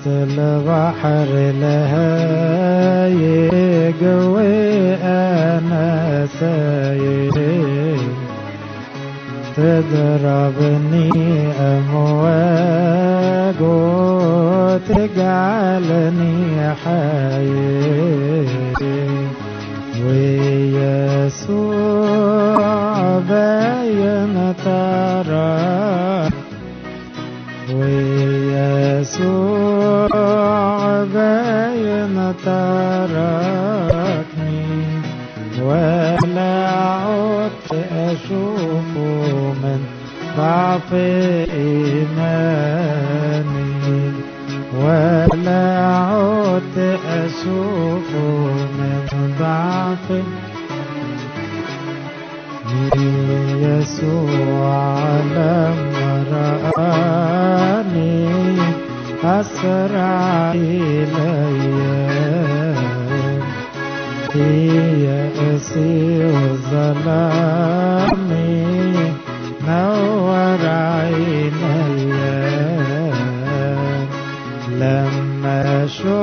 وسط البحر لهايج وأنا سايق تضربني أمواج وتجعلني حياة ويسوع باين ترى ويسوع ضعف إيماني ولا عدت أشوفه من ضعف يسوع لما رآني أسرع إلي. في يأسي وظلامي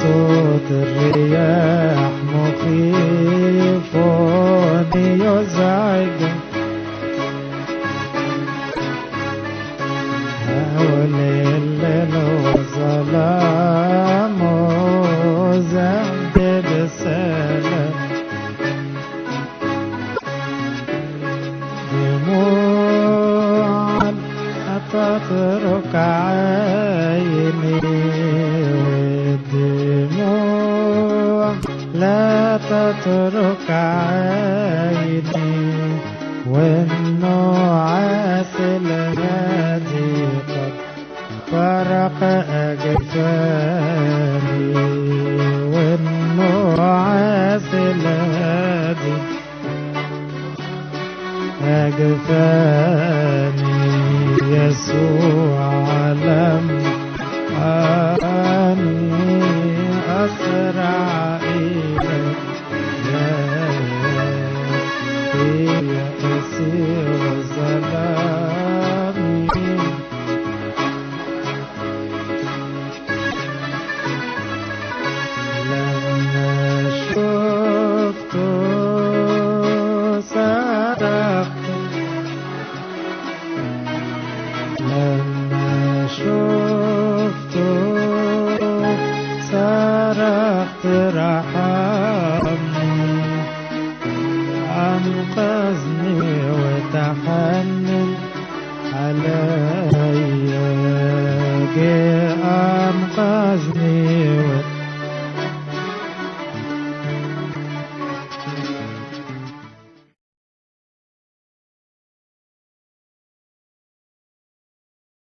صوت الرياح مخيف يزعج حول الليل وظلام وزهد بسلام دموع تترك عيني لا تترك عيني والنعاس الهادي قد فرق أجفاني والنعاس الهادي أجفاني يسوع لم صرخت رحمني أنقذني وتحنن عليا جه أنقذني وتحنن